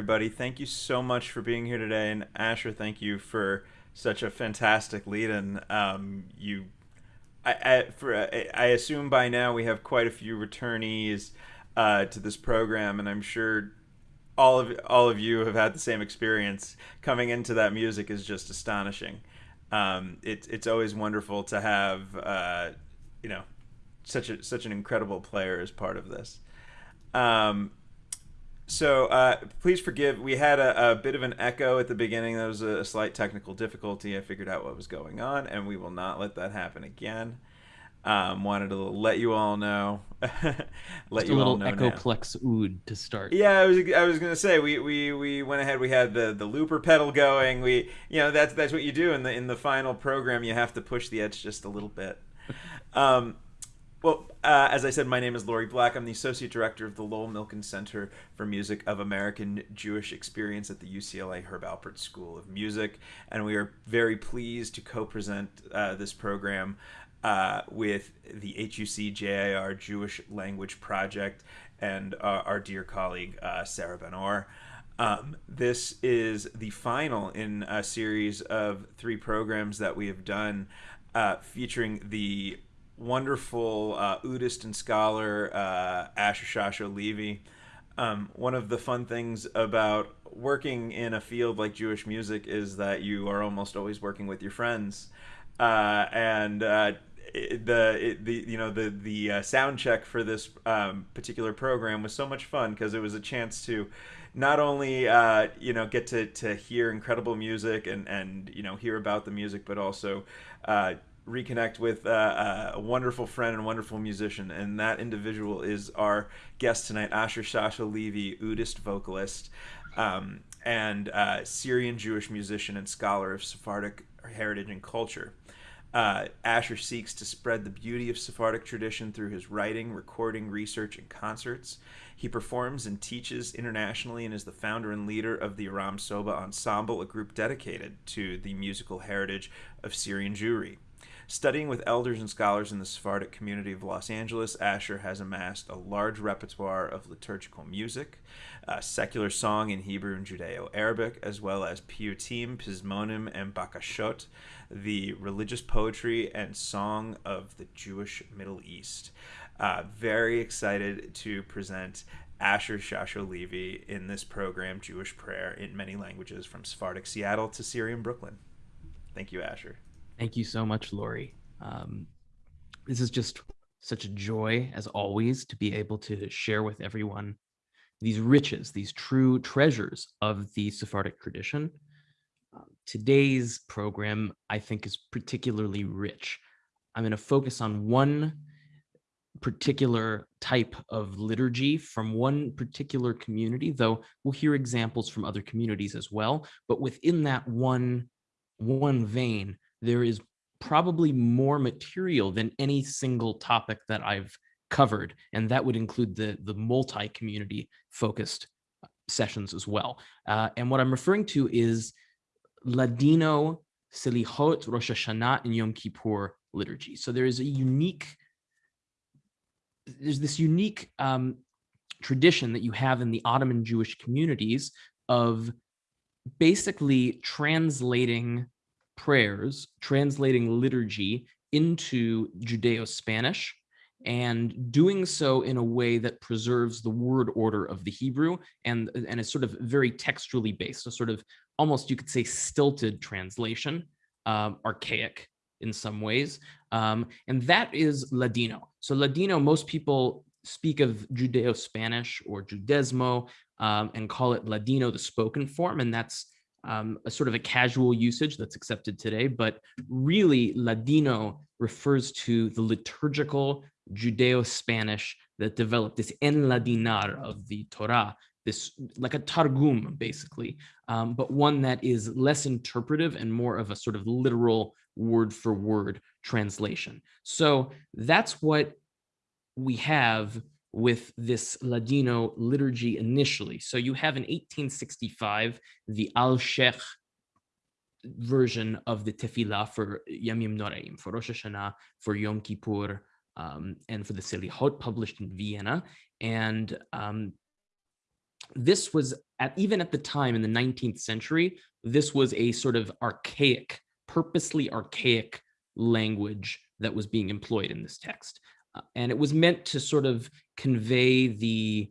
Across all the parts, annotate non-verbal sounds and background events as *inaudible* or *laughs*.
everybody. Thank you so much for being here today. And Asher, thank you for such a fantastic lead. And um, you, I, I, for, I assume by now we have quite a few returnees uh, to this program, and I'm sure all of all of you have had the same experience. Coming into that music is just astonishing. Um, it, it's always wonderful to have uh, you know such a such an incredible player as part of this. Um, so uh, please forgive. We had a, a, bit of an echo at the beginning. There was a, slight technical difficulty. I figured out what was going on, and we will not let that happen again. Um, wanted to let you all know. *laughs* let Just you a little all know echoplex ood to start. Yeah, I was I was gonna say we, we, we went ahead. We had the, the looper pedal going. We you know that's that's what you do in the in the final program. You have to push the edge just a little bit. *laughs* Um, well, uh, as I said, my name is Laurie Black. I'm the Associate Director of the Lowell Milken Center for Music of American Jewish Experience at the UCLA Herb Alpert School of Music. And we are very pleased to co present uh, this program uh, with the HUC JIR Jewish Language Project and uh, our dear colleague, uh, Sarah Benor. Um, this is the final in a series of three programs that we have done uh, featuring the wonderful uh, Oudist and scholar uh, Asher Shasho Levy. Um, one of the fun things about working in a field like Jewish music is that you are almost always working with your friends, uh, and uh, the it, the you know the the uh, sound check for this um, particular program was so much fun because it was a chance to not only uh, you know get to, to hear incredible music and and you know hear about the music, but also uh, reconnect with uh, uh, a wonderful friend and wonderful musician, and that individual is our guest tonight, Asher Shasho Levy, Oudist vocalist um, and uh, Syrian Jewish musician and scholar of Sephardic heritage and culture. Uh, Asher seeks to spread the beauty of Sephardic tradition through his writing, recording, research, and concerts. He performs and teaches internationally and is the founder and leader of the Aram Soba Ensemble, a group dedicated to the musical heritage of Syrian Jewry. Studying with elders and scholars in the Sephardic community of Los Angeles, Asher has amassed a large repertoire of liturgical music, uh, secular song in Hebrew and Judeo-Arabic, as well as piyutim, pizmonim, and bakashot, the religious poetry and song of the Jewish Middle East. Uh, very excited to present Asher Shasho Levy in this program, Jewish Prayer, in many languages from Sephardic Seattle to Syrian Brooklyn. Thank you, Asher. Thank you so much, Laurie. Um, this is just such a joy, as always, to be able to share with everyone these riches, these true treasures of the Sephardic tradition. Uh, today's program, I think, is particularly rich. I'm going to focus on one particular type of liturgy from one particular community, though we'll hear examples from other communities as well. But within that one, one vein, there is probably more material than any single topic that I've covered, and that would include the, the multi-community focused sessions as well. Uh, and what I'm referring to is Ladino, Selichot, Rosh Hashanah, and Yom Kippur liturgy. So there is a unique there's this unique um, tradition that you have in the Ottoman Jewish communities of basically translating prayers, translating liturgy into Judeo-Spanish and doing so in a way that preserves the word order of the Hebrew and, and is sort of very textually based, a sort of almost you could say stilted translation, um, archaic in some ways. Um, and that is Ladino. So Ladino, most people speak of Judeo-Spanish or Judesmo um, and call it Ladino, the spoken form. And that's um, a sort of a casual usage that's accepted today. But really, Ladino refers to the liturgical Judeo-Spanish that developed this enladinar of the Torah, this like a targum basically, um, but one that is less interpretive and more of a sort of literal word for word translation. So that's what we have with this Ladino liturgy initially. So you have in 1865, the Al-Sheikh version of the tefillah for Yamim Noraim, for Rosh Hashanah, for Yom Kippur, um, and for the Selihot published in Vienna. And um, this was at even at the time in the 19th century, this was a sort of archaic, purposely archaic language that was being employed in this text. Uh, and it was meant to sort of convey the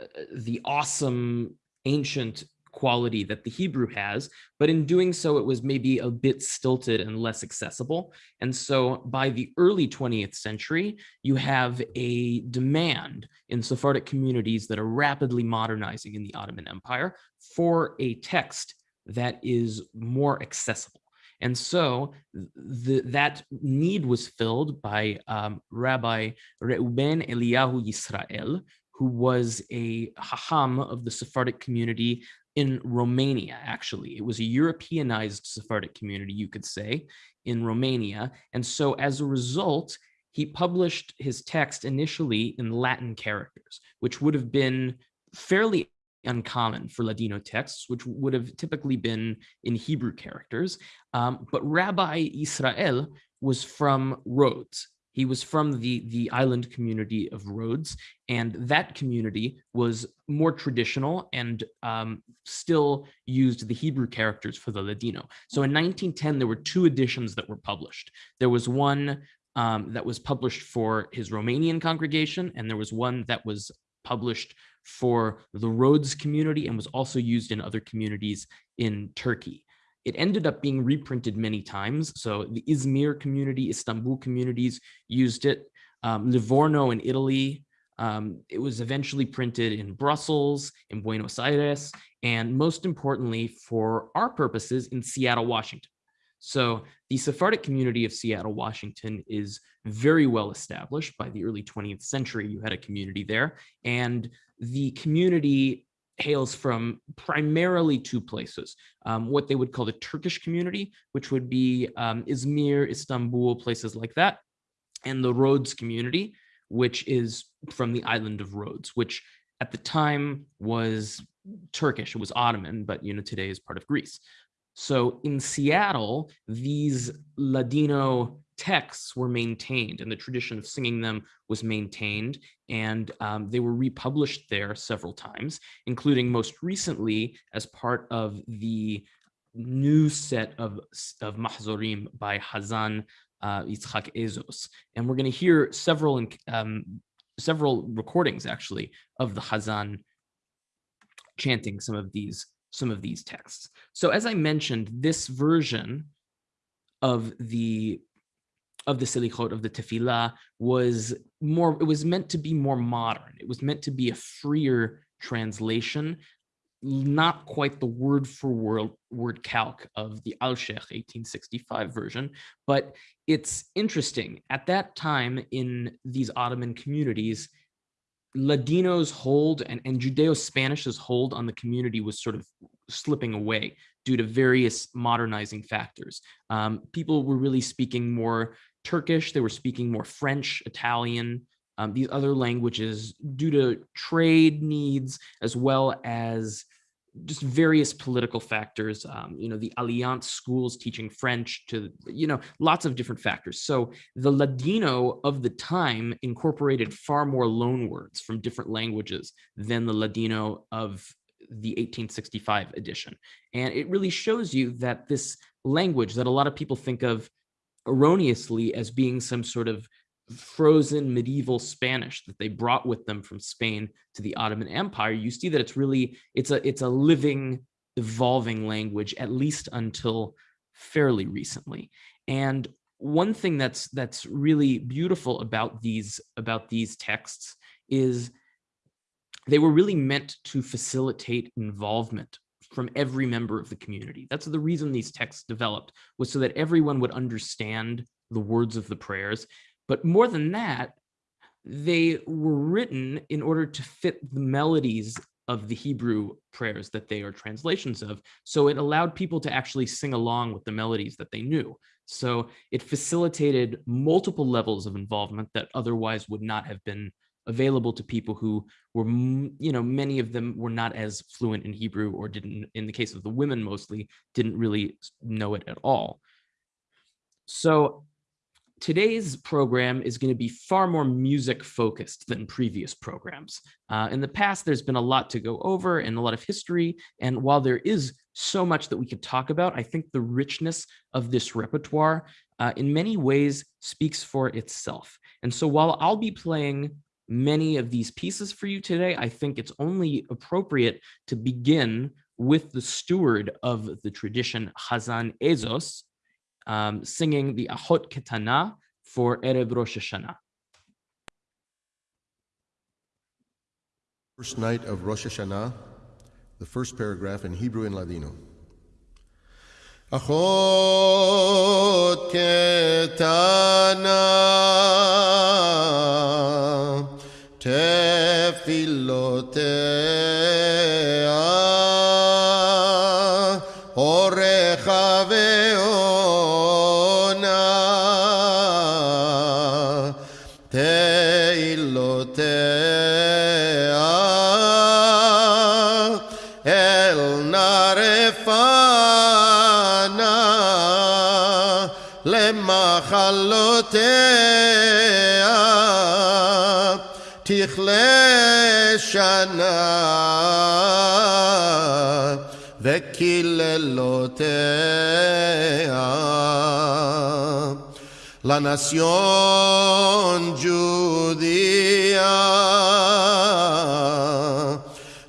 uh, the awesome ancient quality that the Hebrew has, but in doing so, it was maybe a bit stilted and less accessible. And so by the early 20th century, you have a demand in Sephardic communities that are rapidly modernizing in the Ottoman Empire for a text that is more accessible. And so the, that need was filled by um, Rabbi Reuben Eliyahu Yisrael, who was a hacham of the Sephardic community in Romania, actually. It was a Europeanized Sephardic community, you could say, in Romania. And so as a result, he published his text initially in Latin characters, which would have been fairly uncommon for Ladino texts, which would have typically been in Hebrew characters. Um, but Rabbi Israel was from Rhodes. He was from the, the island community of Rhodes, and that community was more traditional and um, still used the Hebrew characters for the Ladino. So in 1910, there were two editions that were published. There was one um, that was published for his Romanian congregation, and there was one that was published for the Rhodes community and was also used in other communities in Turkey. It ended up being reprinted many times. So the Izmir community, Istanbul communities used it. Um, Livorno in Italy, um, it was eventually printed in Brussels, in Buenos Aires, and most importantly, for our purposes, in Seattle, Washington. So the Sephardic community of Seattle, Washington is very well established by the early 20th century. You had a community there and the community hails from primarily two places, um, what they would call the Turkish community, which would be um, Izmir, Istanbul, places like that, and the Rhodes community, which is from the island of Rhodes, which at the time was Turkish, it was Ottoman, but you know today is part of Greece. So in Seattle, these Ladino texts were maintained and the tradition of singing them was maintained and um, they were republished there several times, including most recently as part of the new set of, of Mahzorim by Hazan uh, Yitzhak Azose. And we're going to hear several um, several recordings actually of the Hazan chanting some of these some of these texts. So as I mentioned, this version of the of the Selichot of the Tefillah was more, it was meant to be more modern. It was meant to be a freer translation, not quite the word for word, word calc of the Alshech 1865 version, but it's interesting. At that time in these Ottoman communities, Ladino's hold and, and Judeo-Spanish's hold on the community was sort of slipping away due to various modernizing factors. Um, people were really speaking more Turkish, they were speaking more French, Italian, um, these other languages due to trade needs as well as just various political factors, um, you know, the Alliance schools teaching French to, you know, lots of different factors. So the Ladino of the time incorporated far more loanwords from different languages than the Ladino of the 1865 edition. And it really shows you that this language that a lot of people think of erroneously as being some sort of frozen medieval Spanish that they brought with them from Spain to the Ottoman Empire, you see that it's really, it's a, it's a living, evolving language, at least until fairly recently. And one thing that's that's really beautiful about these about these texts is they were really meant to facilitate involvement from every member of the community. That's the reason these texts developed, was so that everyone would understand the words of the prayers. But more than that, they were written in order to fit the melodies of the Hebrew prayers that they are translations of. So it allowed people to actually sing along with the melodies that they knew. So it facilitated multiple levels of involvement that otherwise would not have been available to people who were, you know, many of them were not as fluent in Hebrew or didn't, in the case of the women mostly, didn't really know it at all. So today's program is going to be far more music focused than previous programs. Uh, in the past, there's been a lot to go over and a lot of history. And while there is so much that we could talk about, I think the richness of this repertoire uh, in many ways speaks for itself. And so while I'll be playing many of these pieces for you today, I think it's only appropriate to begin with the steward of the tradition, Hazan Azose, um, singing the Ahot Ketana for Erev Rosh Hashanah. First night of Rosh Hashanah, the first paragraph in Hebrew and Ladino. Achot ketana תפילותיה. אורך ועונה. תהילותיה. אל נרפנה למחלותיה שנה וקללותיה la nación judía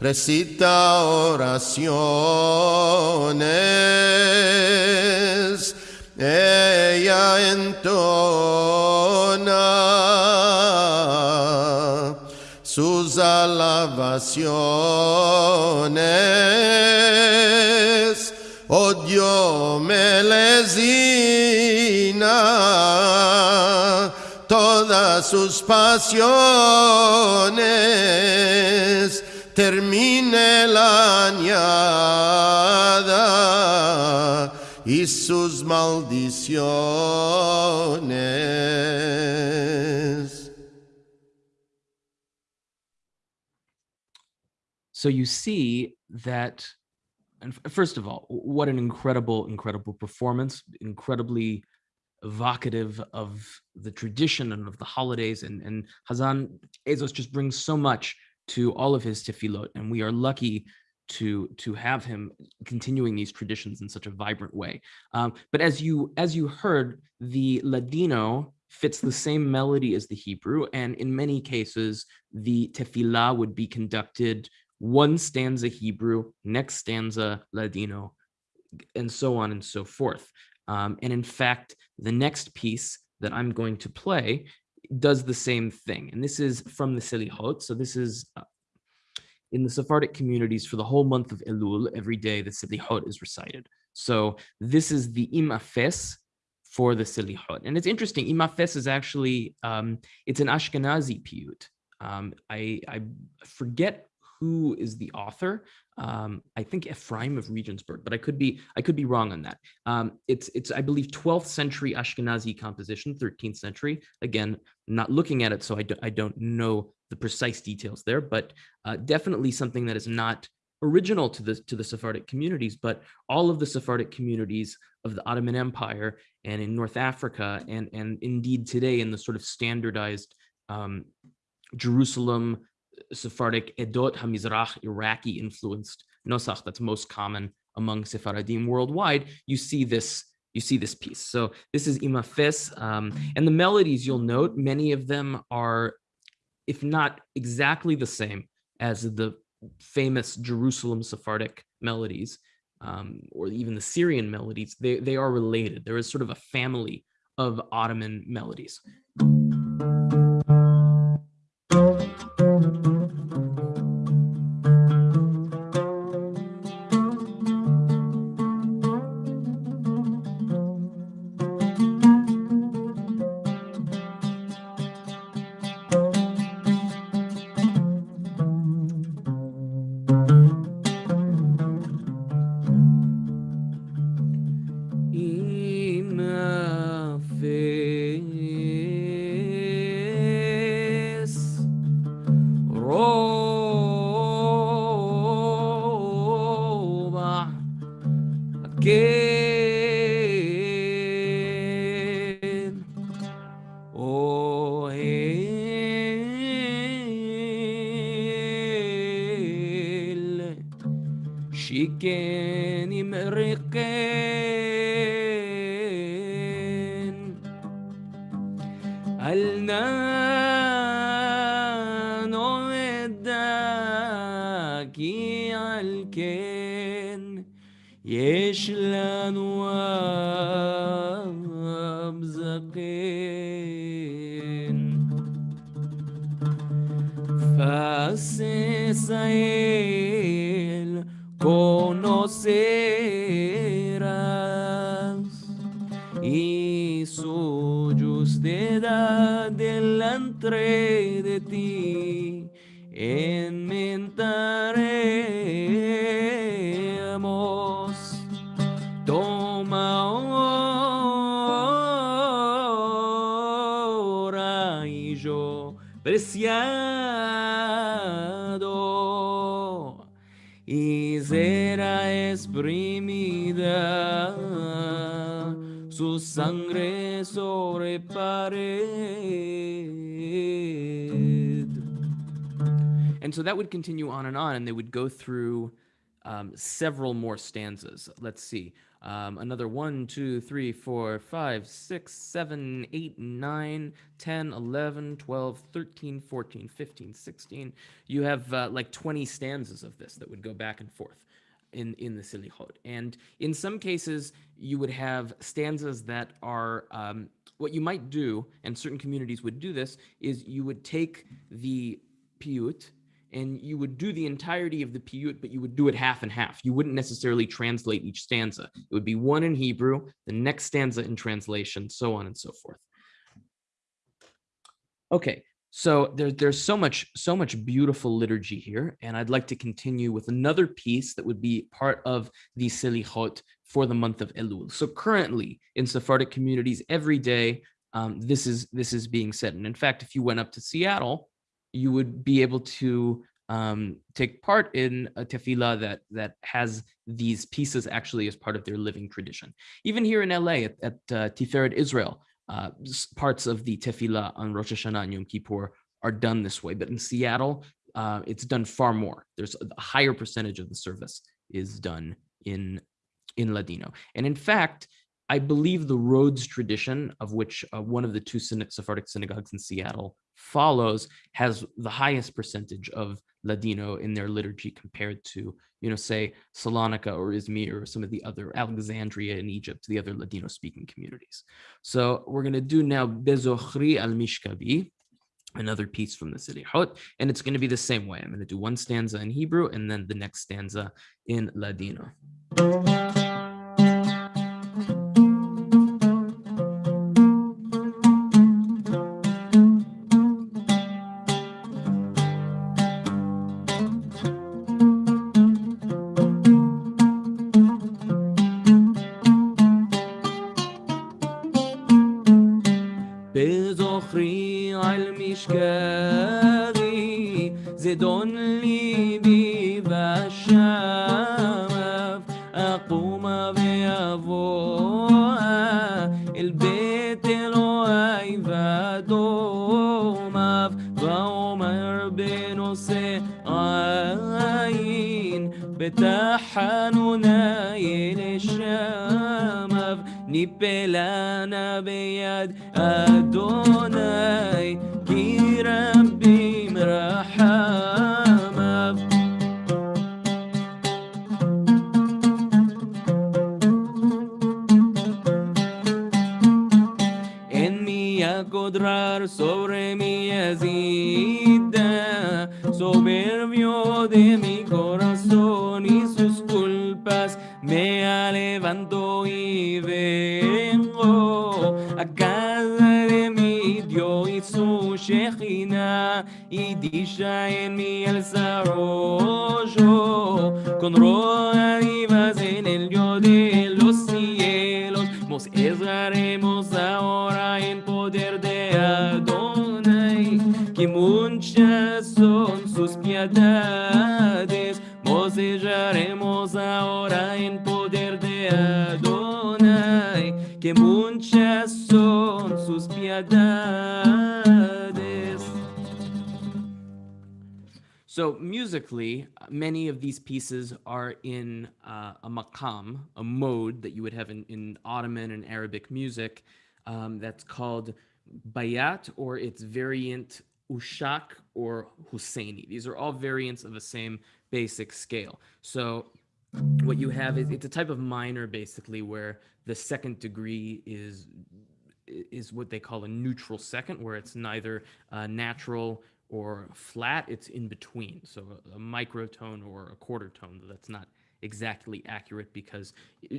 recita oraciones, ella entona alabaciones, oh Dios melezina todas sus pasiones, termine la añada y sus maldiciones. So you see that, and first of all, what an incredible, incredible performance, incredibly evocative of the tradition and of the holidays. And, and Hazan Azose just brings so much to all of his tefillot, and we are lucky to to have him continuing these traditions in such a vibrant way. Um, but as you as you heard, the Ladino fits the same melody as the Hebrew, and in many cases, the tefillah would be conducted one stanza Hebrew, next stanza Ladino, and so on and so forth. Um, and in fact, the next piece that I'm going to play does the same thing. And this is from the Selihot. So this is uh, in the Sephardic communities for the whole month of Elul, every day the Selihot is recited. So this is the Imafes for the Selihot. And it's interesting, Imafes is actually, um, it's an Ashkenazi piyut. Um, I, I forget who is the author. Um, I think Ephraim of Regensburg, but I could be I could be wrong on that. Um, it's it's I believe 12th century Ashkenazi composition, 13th century. Again, not looking at it, so I, do, I don't know the precise details there, but uh, definitely something that is not original to the to the Sephardic communities, but all of the Sephardic communities of the Ottoman Empire and in North Africa and and indeed today in the sort of standardized um, Jerusalem Sephardic Edot Hamizrach Iraqi influenced Nosach that's most common among Sephardim worldwide, you see this you see this piece. So this is Imafes, um, and the melodies you'll note, many of them are, if not exactly the same as the famous Jerusalem Sephardic melodies, um, or even the Syrian melodies, they, they are related. There is sort of a family of Ottoman melodies. conocerás y su justicia delante de ti. En that would continue on and on, and they would go through um, several more stanzas. Let's see. Um, another 1, 2, 3, 4, 5, 6, 7, 8, 9, 10, 11, 12, 13, 14, 15, 16. You have uh, like 20 stanzas of this that would go back and forth in, in the Selichot. And in some cases, you would have stanzas that are um, what you might do, and certain communities would do this, is you would take the piyut, and you would do the entirety of the piyut, but you would do it half and half. You wouldn't necessarily translate each stanza. It would be one in Hebrew, the next stanza in translation, so on and so forth. Okay, so there, there's so much, so much beautiful liturgy here, and I'd like to continue with another piece that would be part of the Selichot for the month of Elul. So currently in Sephardic communities, every day, um, this is this is being said. And in fact, if you went up to Seattle, you would be able to um, take part in a tefillah that that has these pieces actually as part of their living tradition. Even here in LA at, at uh, Tiferet Israel, uh, parts of the tefillah on Rosh Hashanah and Yom Kippur are done this way. But in Seattle, uh, it's done far more. There's a higher percentage of the service is done in in Ladino. And in fact, I believe the Rhodes tradition, of which uh, one of the two Sephardic synagogues in Seattle follows, has the highest percentage of Ladino in their liturgy compared to, you know, say Salonika or Izmir or some of the other Alexandria in Egypt, the other Ladino-speaking communities. So we're going to do now Bezochri al-Mishkabi, another piece from the Selihot, and it's going to be the same way. I'm going to do one stanza in Hebrew and then the next stanza in Ladino. uh. shine me el rojo con rojo musically, many of these pieces are in uh, a maqam, a mode that you would have in, in Ottoman and Arabic music um, that's called bayat or its variant ushak or Husseini. These are all variants of the same basic scale. So what you have is it's a type of minor basically where the second degree is is what they call a neutral second where it's neither uh, natural or flat, it's in between. So a, microtone or a quarter tone, that's not exactly accurate because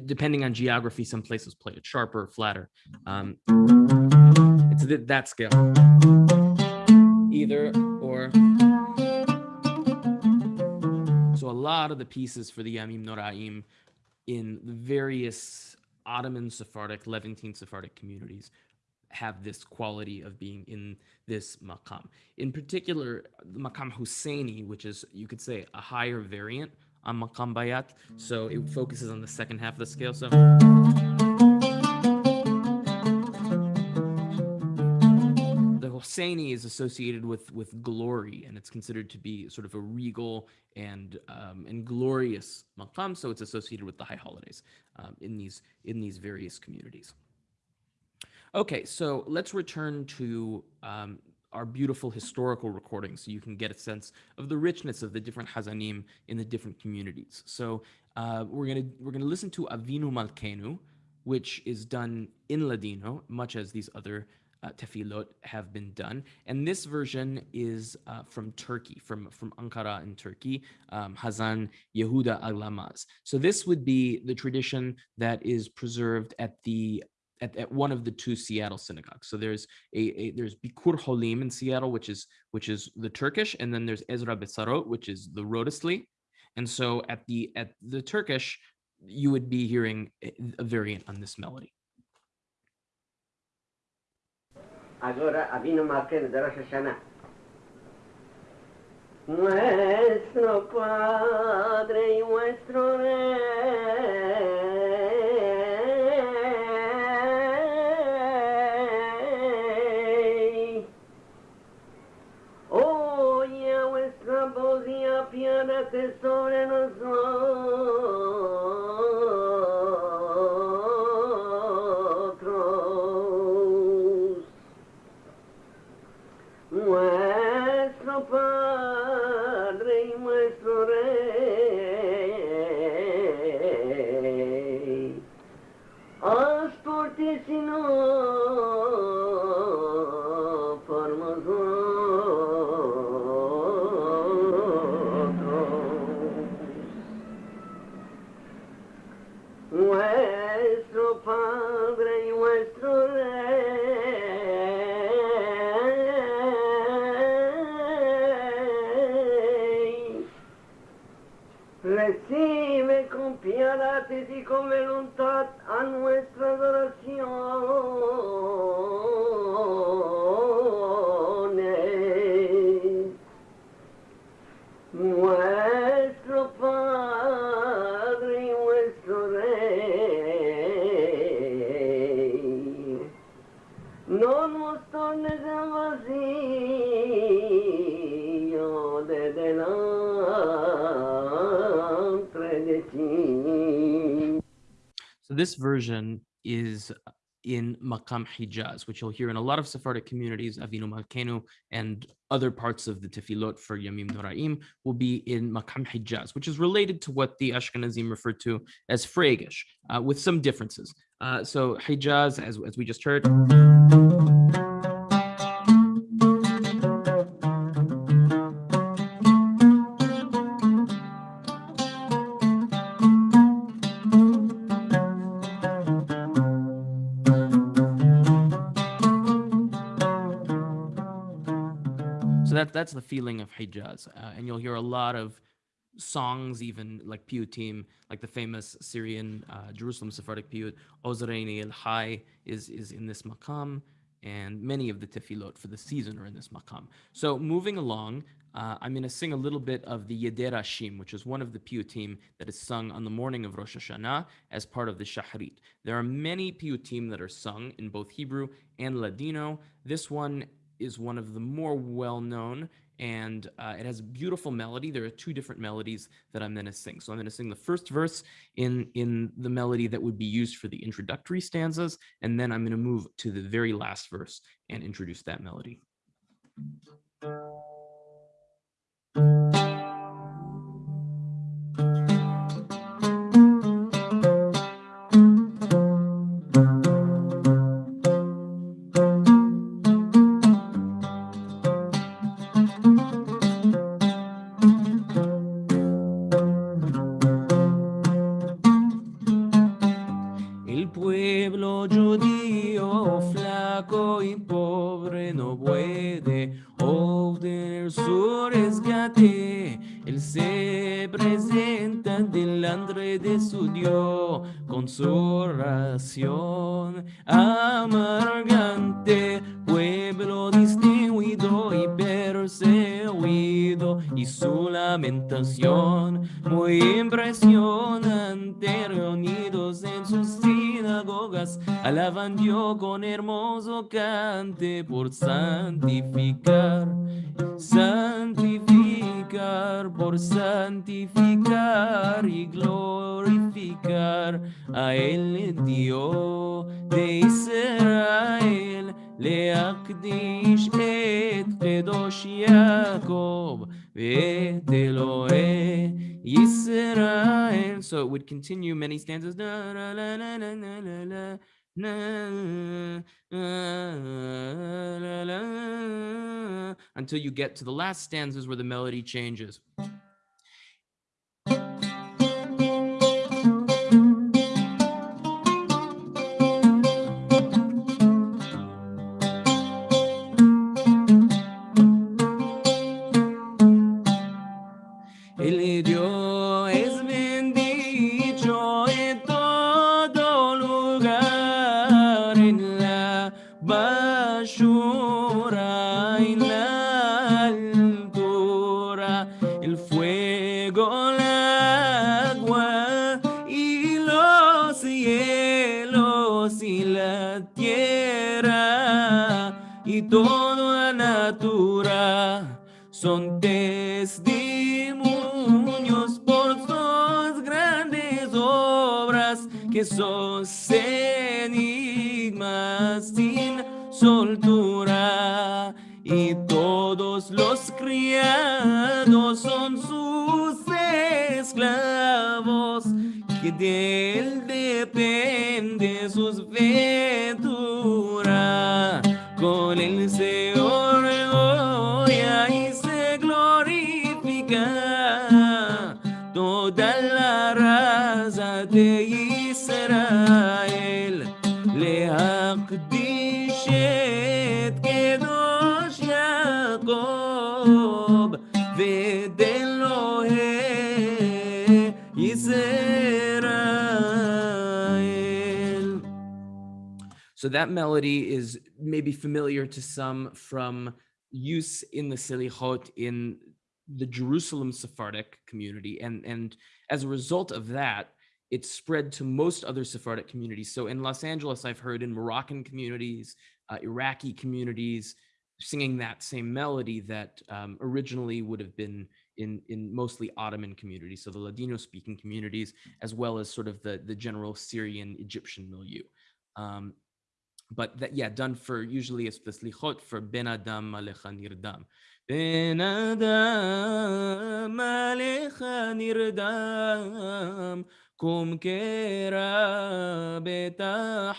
depending on geography, some places play it sharper or flatter. Um, it's th that scale. Either or. So a lot of the pieces for the Yamim Noraim in various Ottoman Sephardic, Levantine Sephardic communities have this quality of being in this maqam. In particular, the maqam Husseini, which is, you could say, a higher variant on maqam bayat. So it focuses on the second half of the scale. So the Husseini is associated with with glory, and it's considered to be sort of a regal and um, and glorious maqam. So it's associated with the high holidays um, in these in these various communities. Okay, so let's return to um, our beautiful historical recordings so you can get a sense of the richness of the different Hazanim in the different communities. So uh, we're gonna we're gonna listen to Avinu Malkenu, which is done in Ladino, much as these other uh, tefillot have been done. And this version is uh, from Turkey, from, from Ankara in Turkey, um, Hazan Yehuda Aglamaz. So this would be the tradition that is preserved at the at, at one of the two Seattle synagogues. So there's a, a, there's Bikur Holim in Seattle, which is which is the Turkish, and then there's Ezra Bessaroth, which is the Rhodesli. And so at the at the Turkish, you would be hearing a variant on this melody. Agora. それの dando voluntad a nuestra adoración. This version is in Maqam Hijaz, which you'll hear in a lot of Sephardic communities, Avinu Malkenu, and other parts of the Tefillot for Yamim Noraim will be in Maqam Hijaz, which is related to what the Ashkenazim refer to as Freygish, uh, with some differences. Uh, so Hijaz, as, as we just heard, that's the feeling of Hijaz, uh, and you'll hear a lot of songs, even like piyutim, like the famous Syrian uh, Jerusalem Sephardic piyut Ozreini El Hai is is in this makam, and many of the tefillot for the season are in this makam. So moving along, uh, I'm going to sing a little bit of the Yeder Shim, which is one of the piyutim that is sung on the morning of Rosh Hashanah as part of the Shahrit. There are many piyutim that are sung in both Hebrew and Ladino. This one is one of the more well-known and uh, it has a beautiful melody. There are two different melodies that I'm going to sing. So I'm going to sing the first verse in, in the melody that would be used for the introductory stanzas, and then I'm going to move to the very last verse and introduce that melody. por santificar santificar por santificar y glorificar a él Dios de Israel להקדיש את קדוש יעקב ואת אלוהי ישראל. So it would continue many stanzas. until you get to the last stanzas where the melody changes. Son testimonios por sus grandes obras que son enigmas sin soltura. Y todos los criados son sus esclavos que de So that melody is maybe familiar to some from use in the Selichot in the Jerusalem Sephardic community. And, and as a result of that, it spread to most other Sephardic communities. So in Los Angeles, I've heard in Moroccan communities, uh, Iraqi communities, singing that same melody that um, originally would have been in in mostly Ottoman communities, so the Ladino speaking communities, as well as sort of the the general Syrian Egyptian milieu. Um, but that yeah, done for usually it's the slichot for Ben Adam Alecha Nirdam. Ben Adam Alecha Nirdam Kum Kera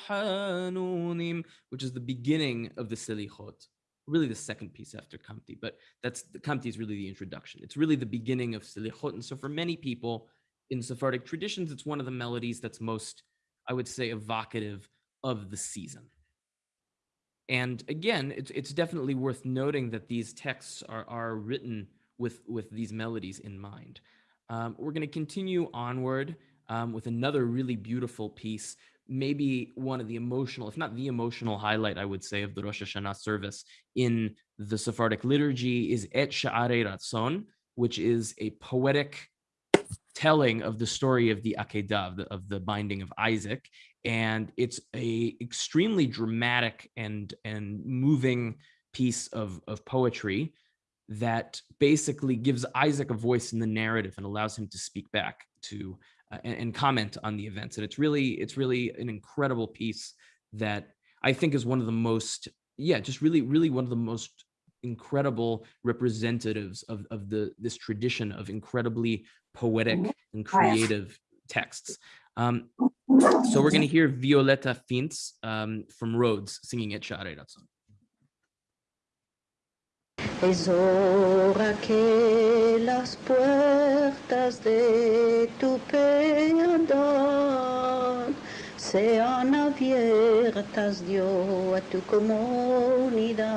Betahanunim, which is the beginning of the slichot really the second piece after Kamti, but that's the Kamti is really the introduction. It's really the beginning of Selichot. And so for many people in Sephardic traditions, it's one of the melodies that's most, I would say, evocative of the season. And again, it's, it's definitely worth noting that these texts are, are written with, with these melodies in mind. Um, we're going to continue onward um, with another really beautiful piece maybe one of the emotional, if not the emotional highlight, I would say, of the Rosh Hashanah service in the Sephardic liturgy is Et Sha'arei Ratzon, which is a poetic telling of the story of the Akedah, of the, of the binding of Isaac. And it's a extremely dramatic and, and moving piece of, of poetry that basically gives Isaac a voice in the narrative and allows him to speak back to uh, and, and, comment on the events. And it's really, it's really an incredible piece that I think is one of the most, yeah, just really, really one of the most incredible representatives of, of the this tradition of incredibly poetic and creative texts. Um, so we're going to hear Violeta Fintz um, from Rhodes singing Et Sha'arei Ratzon. Exhora que las puertas de tu perdón sean abiertas, Dios, a tu comunidad.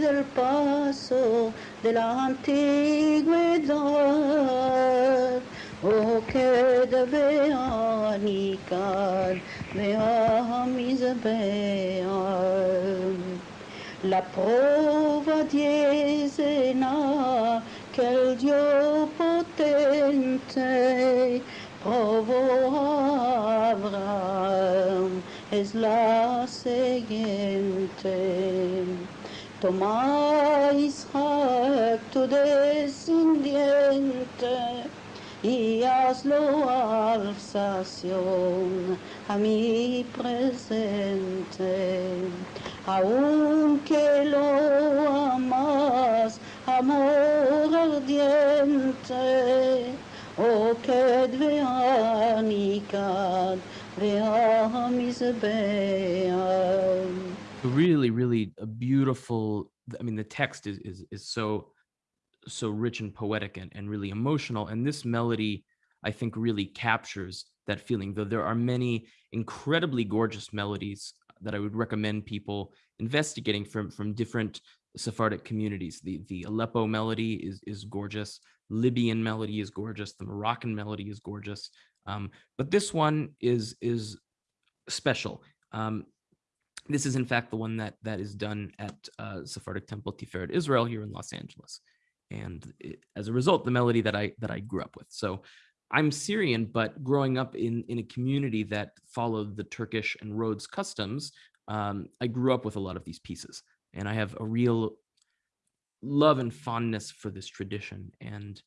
Del paso de la antigüedad, Oked be'ani kan me'amiz be'an La prova diesena che il Dio potente provò Abraham es la siguiente. Toma Isaac tu descendiente y hazlo alzación a mi presente. Aunque lo amas, amor ardiente, que veanicad, vea mis Really, really a beautiful, I mean, the text is, is, is so so rich and poetic and, and really emotional. And this melody, I think, really captures that feeling, though there are many incredibly gorgeous melodies that I would recommend people investigating from, from different Sephardic communities. The, the Aleppo melody is, is gorgeous. Libyan melody is gorgeous. The Moroccan melody is gorgeous. Um, but this one is, is special. Um, this is in fact the one that that is done at uh, Sephardic Temple Tiferet Israel here in Los Angeles and it, as a result, the melody that I that I grew up with. So I'm Syrian, but growing up in in a community that followed the Turkish and Rhodes customs, um, I grew up with a lot of these pieces, and I have a real love and fondness for this tradition. And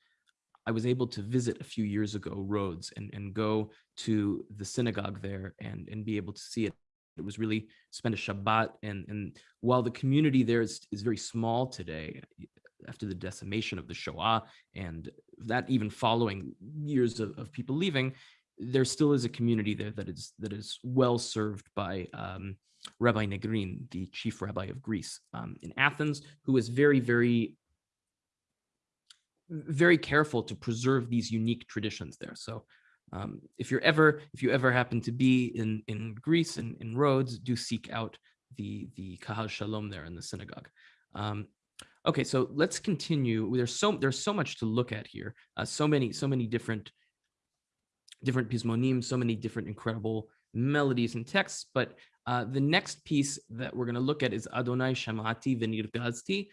I was able to visit a few years ago Rhodes and and go to the synagogue there and and be able to see it it was really spend a Shabbat and and while the community there is, is very small today, after the decimation of the Shoah and that even following years of, of people leaving, there still is a community there that is that is well served by um, Rabbi Negrin, the chief rabbi of Greece um, in Athens, who is very, very, very careful to preserve these unique traditions there. So um, if you're ever, if you ever happen to be in, in Greece and in Rhodes, do seek out the, the Kahal Shalom there in the synagogue. Um, Okay, so let's continue. There's so there's so much to look at here. Uh, so many so many different different pismonim, so many different incredible melodies and texts. But uh, the next piece that we're going to look at is Adonai Shamati Venirgazti,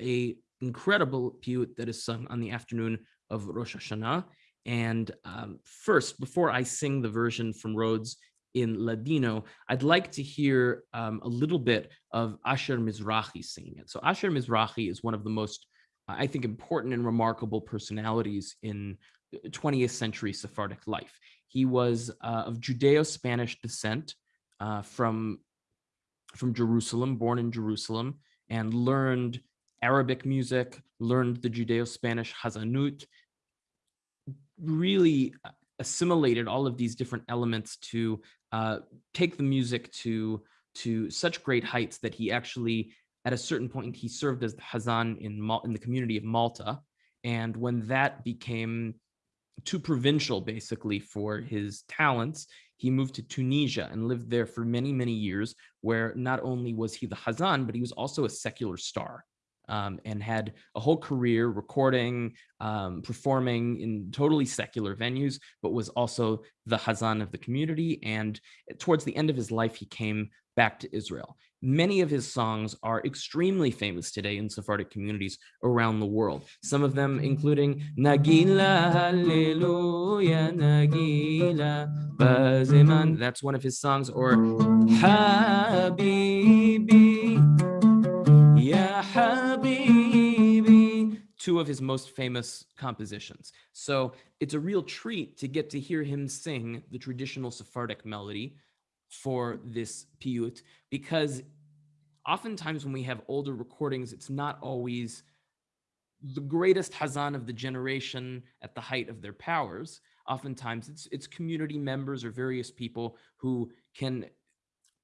a incredible piyut that is sung on the afternoon of Rosh Hashanah. And um, first, before I sing the version from Rhodes in Ladino, I'd like to hear um, a little bit of Asher Mizrahi singing it. So Asher Mizrahi is one of the most, I think, important and remarkable personalities in 20th century Sephardic life. He was uh, of Judeo-Spanish descent uh, from, from Jerusalem, born in Jerusalem, and learned Arabic music, learned the Judeo-Spanish Hazanut, really uh, assimilated all of these different elements to uh, take the music to to such great heights that he actually, at a certain point, he served as the Hazan in Mal in the community of Malta, and when that became too provincial, basically, for his talents, he moved to Tunisia and lived there for many, many years, where not only was he the Hazan, but he was also a secular star um, and had a whole career recording, um, performing in totally secular venues, but was also the Hazan of the community. And towards the end of his life, he came back to Israel. Many of his songs are extremely famous today in Sephardic communities around the world. Some of them including Nagila, Hallelujah, Nagila, Baziman, that's one of his songs, or Habibi, two of his most famous compositions. So it's a real treat to get to hear him sing the traditional Sephardic melody for this piyut, because oftentimes when we have older recordings, it's not always the greatest Hazan of the generation at the height of their powers. Oftentimes it's, it's community members or various people who can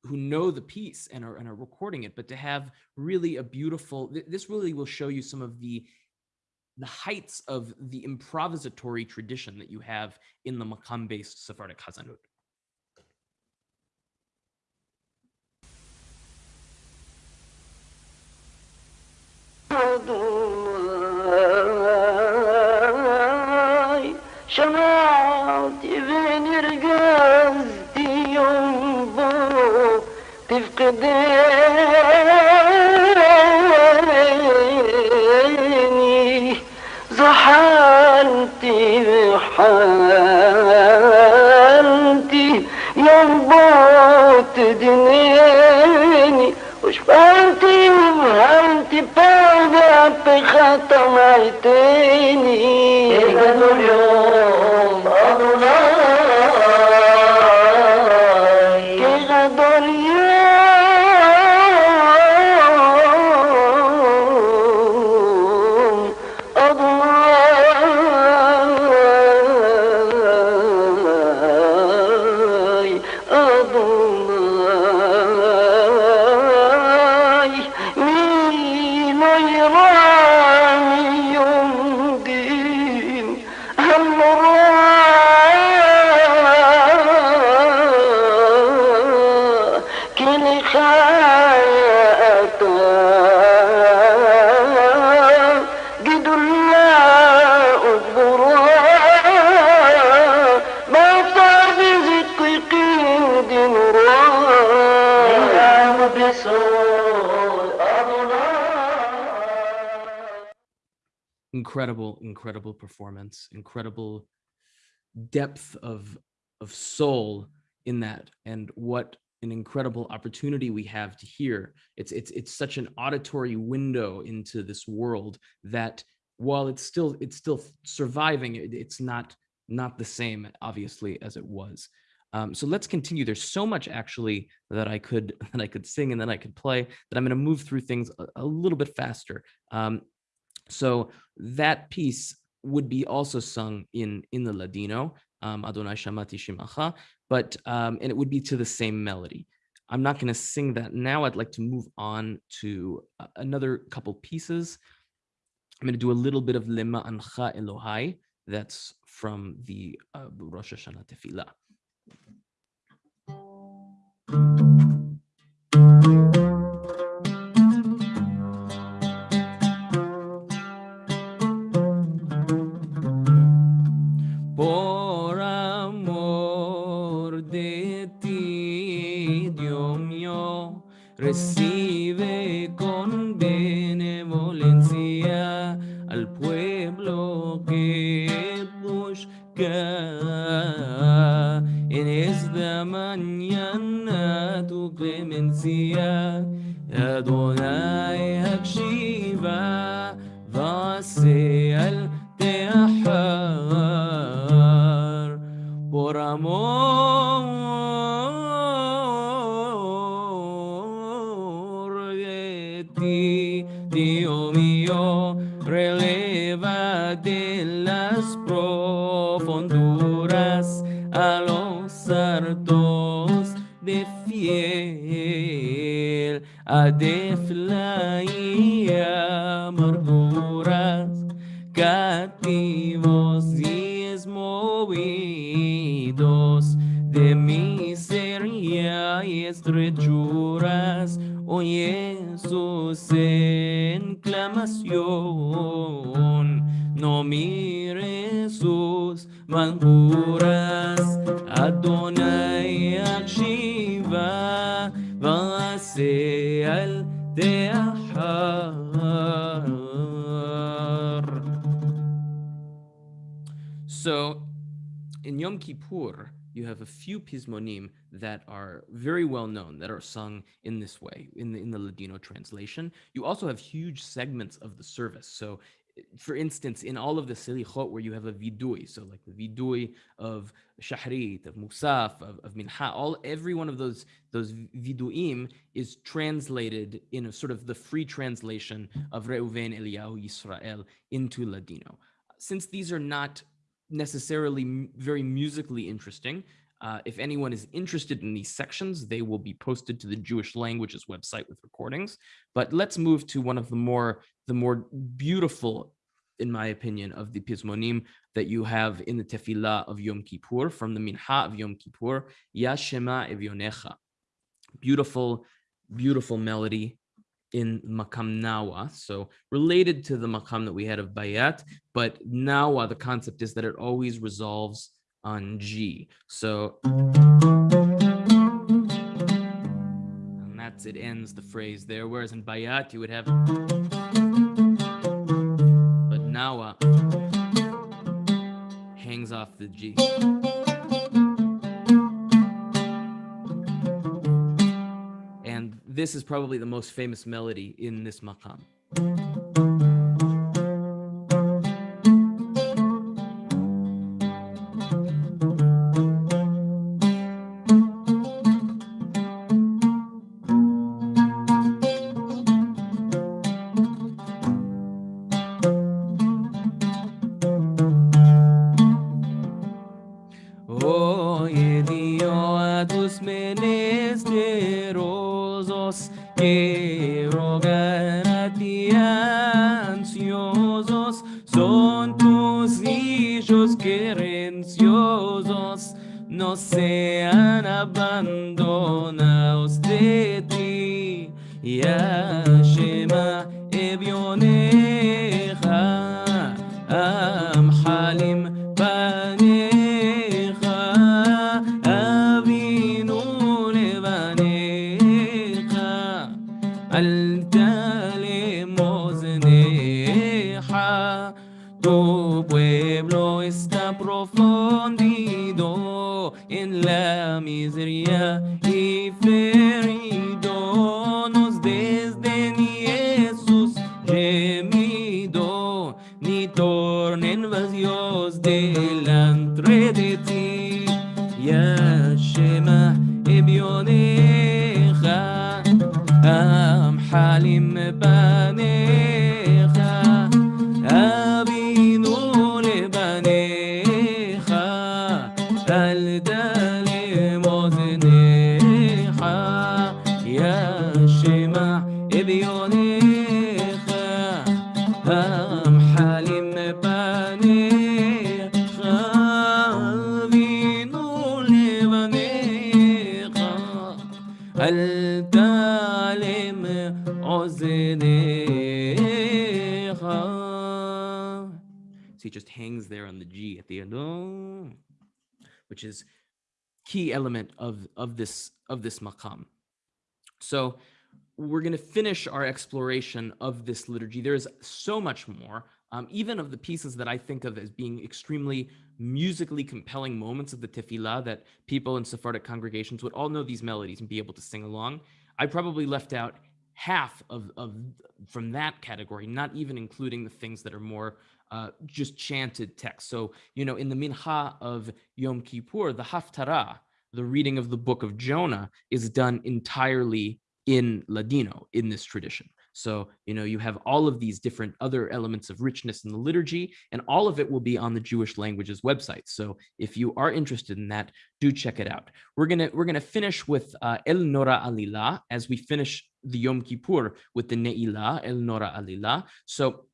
who know the piece and are, and are recording it, but to have really a beautiful, this really will show you some of the the heights of the improvisatory tradition that you have in the makam-based Sephardic Hazanut. تفقديني حالتي يا بوت دنياني. وش فهمتي وفهمتي بعد بخطمعتني اليوم incredible incredible performance incredible depth of of soul in that and what an incredible opportunity we have to hear. It's it's it's such an auditory window into this world that while it's still it's still surviving it, it's not not the same obviously as it was. Um, so let's continue. There's so much actually that i could *laughs* that i could sing and then i could play that i'm going to move through things a, a little bit faster. Um, so that piece would be also sung in in the Ladino, um, Adonai Shamati Shimacha, but um, and it would be to the same melody. I'm not going to sing that now. I'd like to move on to another couple pieces. I'm going to do a little bit of Lema'ancha Elohai. That's from the uh, Rosh Hashanah Tefillah. Miseria y estrechuras, oye enclamación, no mire sus manguras, Adonai Akshiva. So in Yom Kippur, you have a few pismonim that are very well known that are sung in this way in the in the Ladino translation. You also have huge segments of the service. So for instance, in all of the selichot where you have a vidui, so like the vidui of shahrit, of musaf, of, of minha, all every one of those those viduim is translated in a sort of the free translation of Reuven Eliyahu Yisrael into Ladino. Since these are not necessarily very musically interesting. Uh, if anyone is interested in these sections, they will be posted to the Jewish Languages website with recordings. But let's move to one of the more the more beautiful, in my opinion, of the Pismonim that you have in the Tefillah of Yom Kippur from the Minha of Yom Kippur, Ya Shema Evyonecha. Beautiful, beautiful melody in Makam Nawa. So related to the Makam that we had of Bayat, but Nawa, the concept is that it always resolves on G. So and that's it ends the phrase there. Whereas in Bayat you would have but Nawa hangs off the G. this is probably the most famous melody in this maqam. Which is key element of of this of this maqam. So we're going to finish our exploration of this liturgy. There's so much more, um, even of the pieces that I think of as being extremely musically compelling moments of the tefillah that people in Sephardic congregations would all know these melodies and be able to sing along. I probably left out half of, of from that category, not even including the things that are more uh, just chanted text. So, you know, in the Mincha of Yom Kippur, the Haftarah, the reading of the book of Jonah, is done entirely in Ladino in this tradition. So, you know, you have all of these different other elements of richness in the liturgy, and all of it will be on the Jewish languages website. So if you are interested in that, do check it out. We're gonna we're gonna finish with uh, El Nora Alila as we finish the Yom Kippur with the Ne'ilah, El Nora Alila. So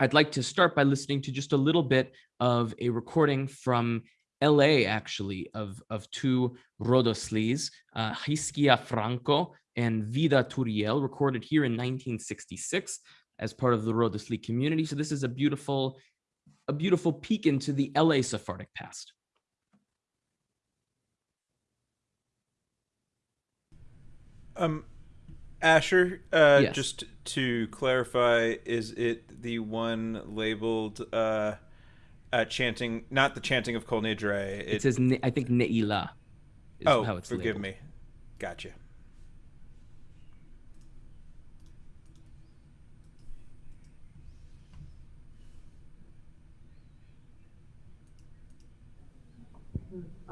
I'd like to start by listening to just a little bit of a recording from LA, actually, of, of two Rodoslis, uh, Hiskia Franco and Vida Turiel, recorded here in 1966 as part of the Rodosli community. So this is a beautiful, a beautiful peek into the LA Sephardic past. Um, Asher, uh, Yes. just to clarify, is it the one labeled uh, uh, chanting, not the chanting of Kol Nidre? It, says, I think Ne'ilah is oh, how it's forgive labeled. me. Gotcha.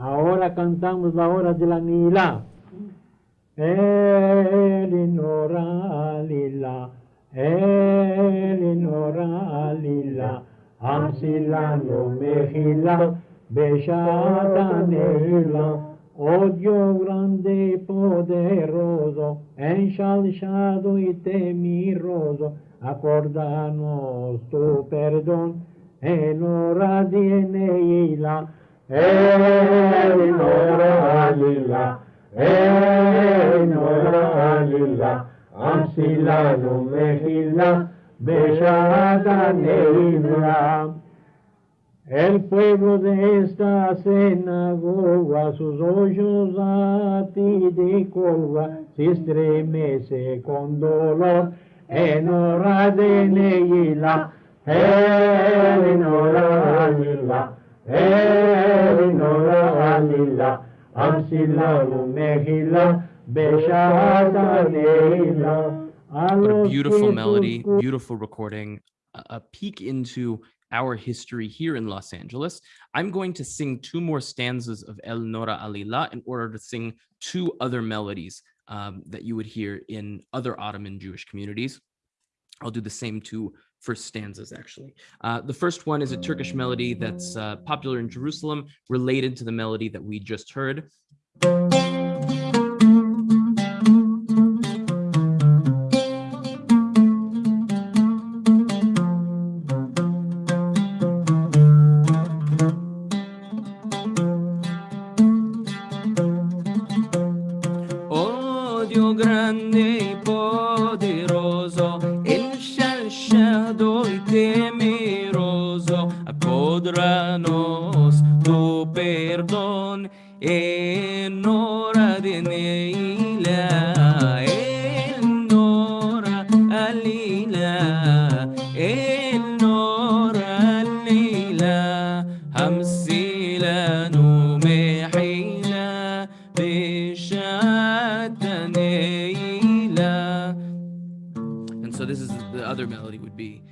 Ahora cantamos la hora de la Nila. Elinora lila, Elinora lila, Hamsilano mehila, besciata nella, odio grande e poderoso, ensalzato e temiroso, accordanos tu perdon, Elinora di Eneila, Elinora lila, El pueblo de esta sinagoga, sus ojos a ti de colga, se estremece con dolor. En hora de Neila, en hora lila, en hora Amsilanu Mejila, Beshata Neila. What a beautiful melody, beautiful recording, a, a peek into our history here in Los Angeles. I'm going to sing two more stanzas of El Nora Alila in order to sing two other melodies um, that you would hear in other Ottoman Jewish communities. I'll do the same two first stanzas, actually. Uh, the first one is a Turkish melody that's uh, popular in Jerusalem, related to the melody that we just heard. And so this is the other melody would be.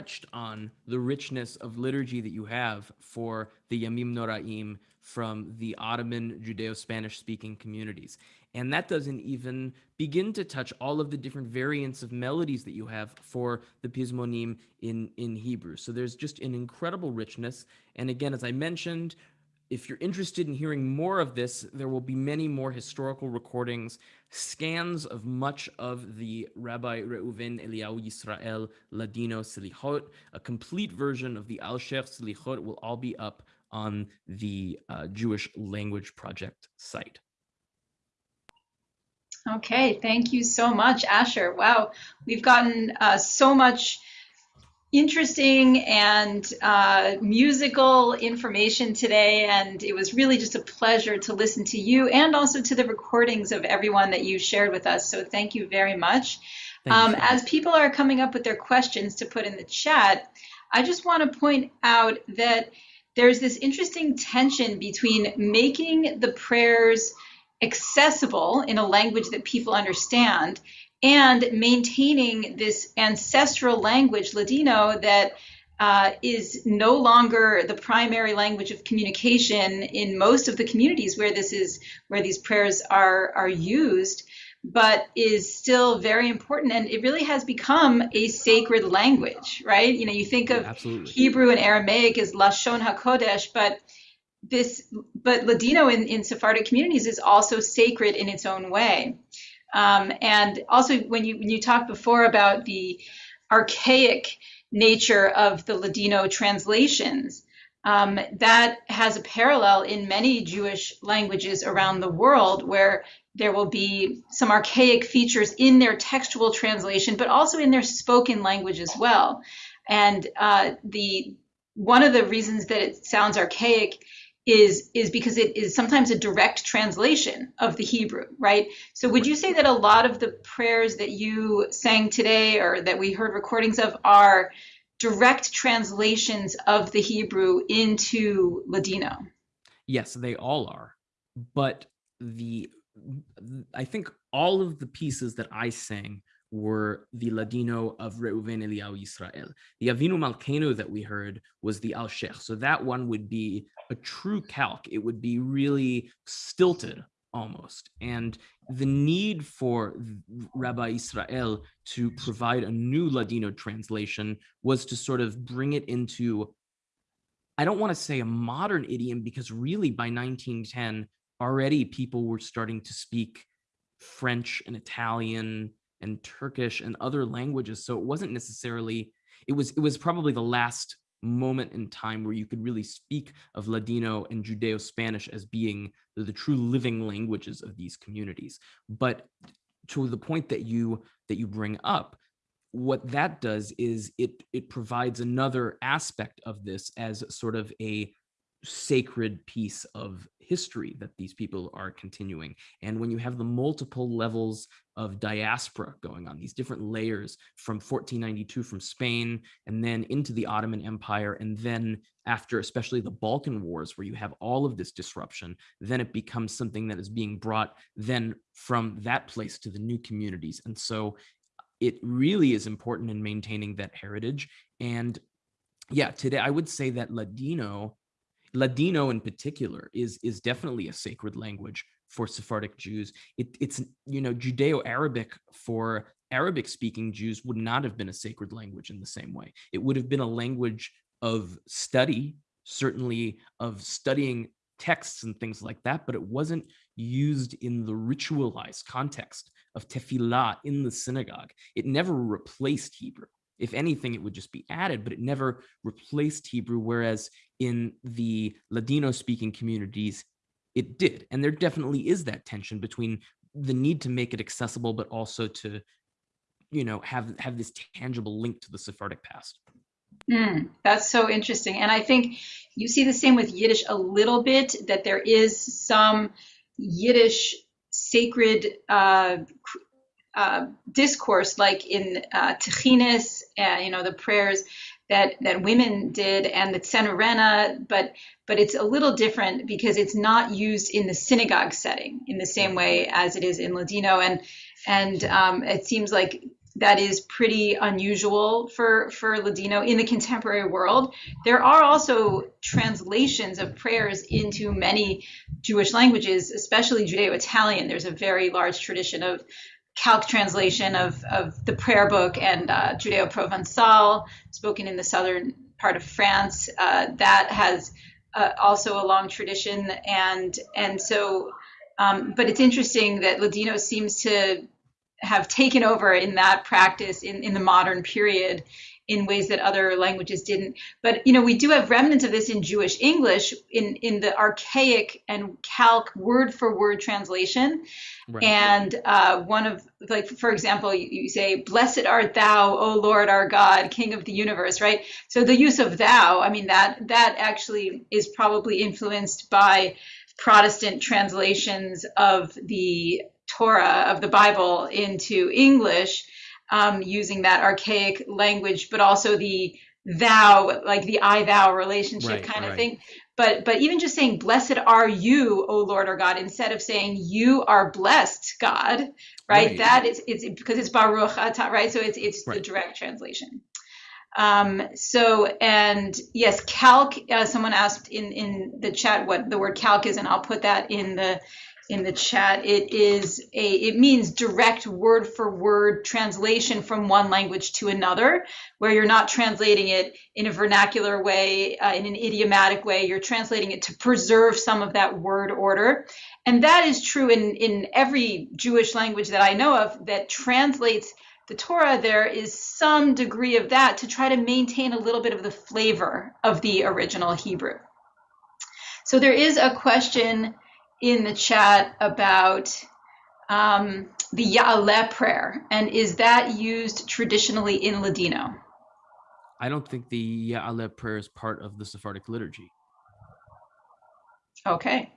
Touched on the richness of liturgy that you have for the Yamim Noraim from the Ottoman Judeo-Spanish speaking communities. And that doesn't even begin to touch all of the different variants of melodies that you have for the Pizmonim in, in Hebrew. So there's just an incredible richness. And again, as I mentioned, if you're interested in hearing more of this, there will be many more historical recordings, scans of much of the Rabbi Reuven Eliyahu Yisrael Ladino Selichot. A complete version of the Al Sheikh Selichot will all be up on the uh, Jewish Language Project site. Okay, thank you so much, Asher. Wow, we've gotten uh, so much interesting and uh, musical information today, and it was really just a pleasure to listen to you and also to the recordings of everyone that you shared with us. So thank you very much. Um, as people are coming up with their questions to put in the chat, I just want to point out that there's this interesting tension between making the prayers accessible in a language that people understand and maintaining this ancestral language, Ladino, that uh, is no longer the primary language of communication in most of the communities where this is where these prayers are are used, but is still very important, and it really has become a sacred language, right? You know, you think of yeah, Hebrew and Aramaic as Lashon Hakodesh, but this but Ladino in, in Sephardic communities is also sacred in its own way. Um, and also, when you when you talked before about the archaic nature of the Ladino translations, um, that has a parallel in many Jewish languages around the world, where there will be some archaic features in their textual translation, but also in their spoken language as well. And uh, the one of the reasons that it sounds archaic is is because it is sometimes a direct translation of the Hebrew, right? So would you say that a lot of the prayers that you sang today or that we heard recordings of are direct translations of the Hebrew into Ladino? Yes, they all are. But the I think all of the pieces that I sang were the Ladino of Reuven Eliyahu Yisrael. The Avinu Malkeinu that we heard was the Al Sheikh. So that one would be a true calque. It would be really stilted almost. And the need for Rabbi Israel to provide a new Ladino translation was to sort of bring it into, I don't want to say a modern idiom, because really by 1910, already people were starting to speak French and Italian and Turkish and other languages. So it wasn't necessarily, it was, it was probably the last moment in time where you could really speak of Ladino and Judeo-Spanish as being the, the, true living languages of these communities. But to the point that you that you bring up, what that does is it it provides another aspect of this as sort of a sacred piece of history that these people are continuing. And when you have the multiple levels of diaspora going on, these different layers from 1492 from Spain and then into the Ottoman Empire, and then after especially the Balkan Wars, where you have all of this disruption, then it becomes something that is being brought then from that place to the new communities. And so it really is important in maintaining that heritage. And yeah, today I would say that Ladino Ladino in particular is is definitely a sacred language for Sephardic Jews. It, it's you know Judeo-Arabic for Arabic speaking Jews would not have been a sacred language in the same way. It would have been a language of study, certainly of studying texts and things like that, but it wasn't used in the ritualized context of tefillah in the synagogue. It never replaced Hebrew. If anything, it would just be added, but it never replaced Hebrew. Whereas in the Ladino speaking communities, it did. And there definitely is that tension between the need to make it accessible, but also to, you know, have, have this tangible link to the Sephardic past. Mm, that's so interesting. And I think you see the same with Yiddish a little bit, that there is some Yiddish sacred uh, uh, discourse, like in uh, Techinis, uh, you know, the prayers that that women did, and the Tzenorena, but but it's a little different because it's not used in the synagogue setting in the same way as it is in Ladino, and and um, it seems like that is pretty unusual for for Ladino in the contemporary world. There are also translations of prayers into many Jewish languages, especially Judeo-Italian. There's a very large tradition of calque translation of, of the prayer book and uh, Judeo-Provençal, spoken in the southern part of France. Uh, that has uh, also a long tradition, and and so, um, but it's interesting that Ladino seems to have taken over in that practice in, in the modern period in ways that other languages didn't. But you know, we do have remnants of this in Jewish English in in the archaic and calque word for word translation. Right. And uh, one of like, for example, you, you, say, "Blessed art thou, O Lord our God, King of the universe." Right. So the use of "thou," I mean that that actually is probably influenced by Protestant translations of the Torah of the Bible into English um, using that archaic language, but also the thou, like the I thou relationship right, kind of right. thing. But but even just saying blessed are you, O Lord our God, instead of saying you are blessed, God, right? right. That is it's because it's Baruch Atah, right? So it's it's the direct translation. Um, so and yes, calque. Uh, someone asked in in the chat what the word calque is, and I'll put that in the in the chat. It is a it means direct word for word translation from one language to another, where you're not translating it in a vernacular way, uh, in an idiomatic way. You're translating it to preserve some of that word order, and that is true in in every Jewish language that I know of that translates the Torah. There is some degree of that to try to maintain a little bit of the flavor of the original Hebrew. So there is a question in the chat about um, the Ya'aleh prayer, and is that used traditionally in Ladino? I don't think the Ya'aleh prayer is part of the Sephardic liturgy. Okay.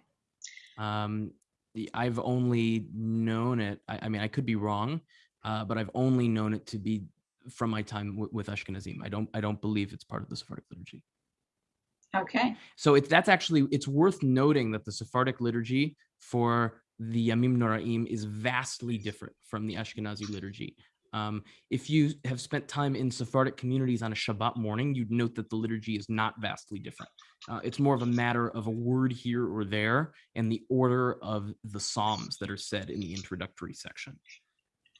Um, the, I've only known it. I, I, mean, I could be wrong, uh, but I've only known it to be from my time with Ashkenazim. I don't. I don't believe it's part of the Sephardic liturgy. Okay. So it's that's actually it's worth noting that the Sephardic liturgy for the Yamim Noraim is vastly different from the Ashkenazi liturgy. Um, if you have spent time in Sephardic communities on a Shabbat morning, you'd note that the liturgy is not vastly different. Uh, it's more of a matter of a word here or there and the order of the Psalms that are said in the introductory section.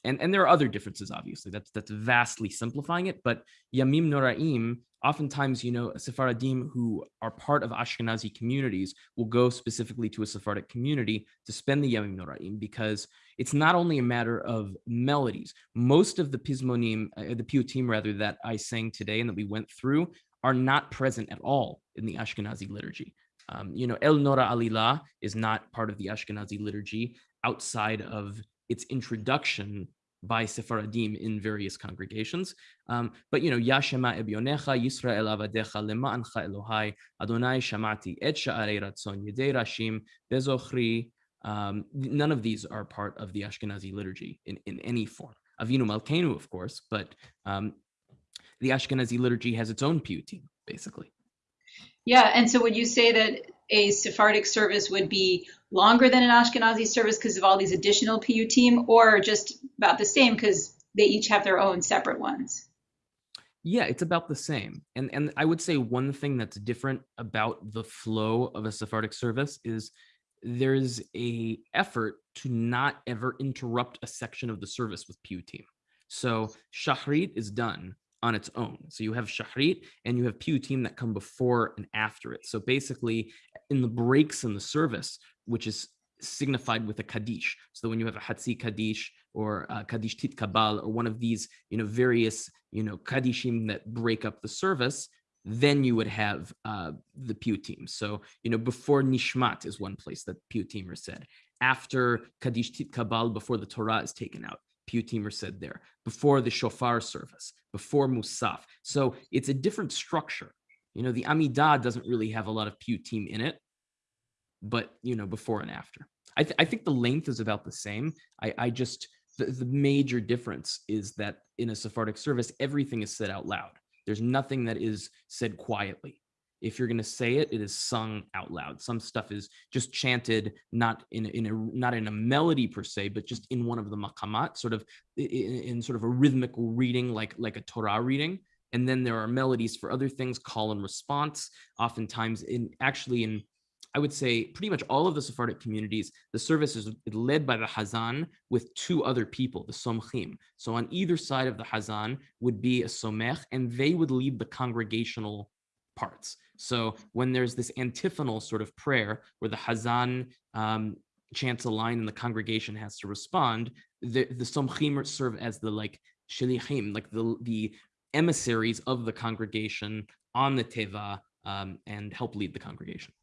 And, and there are other differences, obviously. That's that's vastly simplifying it. But Yamim Noraim oftentimes, you know, Sephardim who are part of Ashkenazi communities will go specifically to a Sephardic community to spend the Yamim Noraim because it's not only a matter of melodies. Most of the Pismonim, uh, the Piyutim rather, that I sang today and that we went through are not present at all in the Ashkenazi liturgy. Um, you know, El Nora Alila is not part of the Ashkenazi liturgy outside of its introduction by Sephardim in various congregations. Um, but you know, Yashema ebyonecha Yisrael avadecha lema'ancha Elohai Adonai shamati et sha'arei ratzon yedei rashim bezochri. Um, none of these are part of the Ashkenazi liturgy in, in any form. Avinu Malkeinu, of course, but um, the Ashkenazi liturgy has its own piyutim, basically. Yeah, and so would you say that a Sephardic service would be longer than an Ashkenazi service because of all these additional piyutim, or just about the same because they each have their own separate ones? Yeah, it's about the same. And and I would say one thing that's different about the flow of a Sephardic service is there's a effort to not ever interrupt a section of the service with piyutim. So shachrit is done on its own. So you have shachrit and you have piyutim that come before and after it. So basically, in the breaks in the service, which is signified with a kaddish. So when you have a hatzi kaddish or kaddish titkabal or one of these, you know, various, you know, kaddishim that break up the service, then you would have uh, the piyutim. So, you know, before nishmat is one place that piyutim are said. After kaddish titkabal, before the Torah is taken out, piyutim are said there. Before the shofar service, before musaf. So it's a different structure. You know, the Amidah doesn't really have a lot of piyutim in it but you know before and after i, th- I think the length is about the same i, I just the, the major difference is that in a sephardic service everything is said out loud there's nothing that is said quietly if you're going to say it, it is sung out loud. Some stuff is just chanted, not in a, in a not in a melody per se, but just in one of the maqamat, sort of in, in sort of a rhythmic reading, like like a Torah reading. And then there are melodies for other things, call and response. Oftentimes, in actually in I would say pretty much all of the Sephardic communities, the service is led by the Hazan with two other people, the Somchim. So on either side of the Hazan would be a Somech, and they would lead the congregational parts. So when there's this antiphonal sort of prayer where the Hazan um, chants a line and the congregation has to respond, the, the Somchim serve as the like shilichim, like the, the emissaries of the congregation on the Teva um, and help lead the congregation.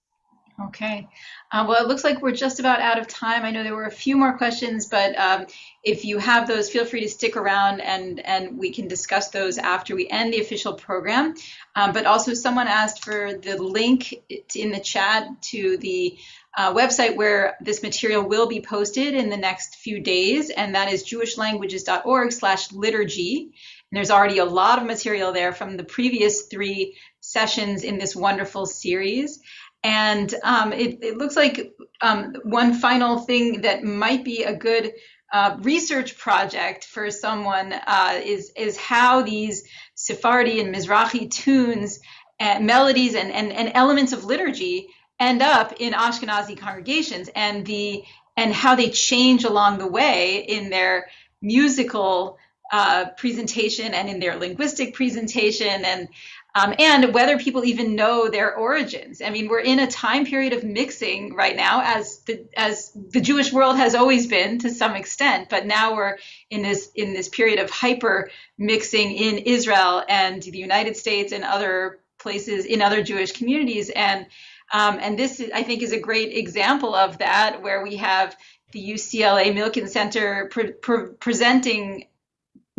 Okay. Uh, well, it looks like we're just about out of time. I know there were a few more questions, but um, if you have those, feel free to stick around and, and we can discuss those after we end the official program. Um, but also, someone asked for the link in the chat to the uh, website where this material will be posted in the next few days, and that is jewishlanguages.org slash liturgy. And there's already a lot of material there from the previous three sessions in this wonderful series. And um, it, it, looks like um, one final thing that might be a good uh, research project for someone uh, is is how these Sephardi and Mizrahi tunes, and melodies, and, and, and elements of liturgy end up in Ashkenazi congregations, and the and how they change along the way in their musical uh, presentation and in their linguistic presentation and um, and whether people even know their origins. I mean, we're in a time period of mixing right now, as the as the Jewish world has always been to some extent, but now we're in this in this period of hyper mixing in Israel and the United States and other places in other Jewish communities, and um, and this I think is a great example of that, where we have the UCLA Milken Center pre- pre- presenting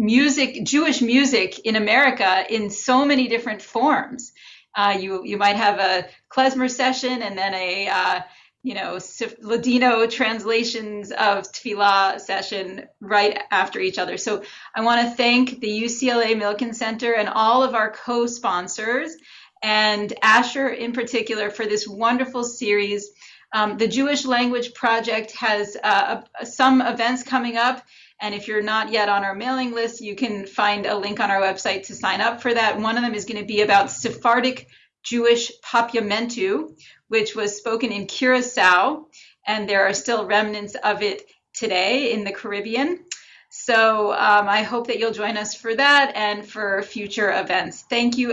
music, Jewish music in America in so many different forms. Uh, you you might have a klezmer session and then a uh, you know Ladino translations of tefillah session right after each other. So I want to thank the UCLA Milken Center and all of our co-sponsors and Asher in particular for this wonderful series. Um, the Jewish Language Project has uh, some events coming up and if you're not yet on our mailing list, you can find a link on our website to sign up for that. One of them is going to be about Sephardic Jewish Papiamentu, which was spoken in Curacao, and there are still remnants of it today in the Caribbean. So um, I hope that you'll join us for that and for future events. Thank you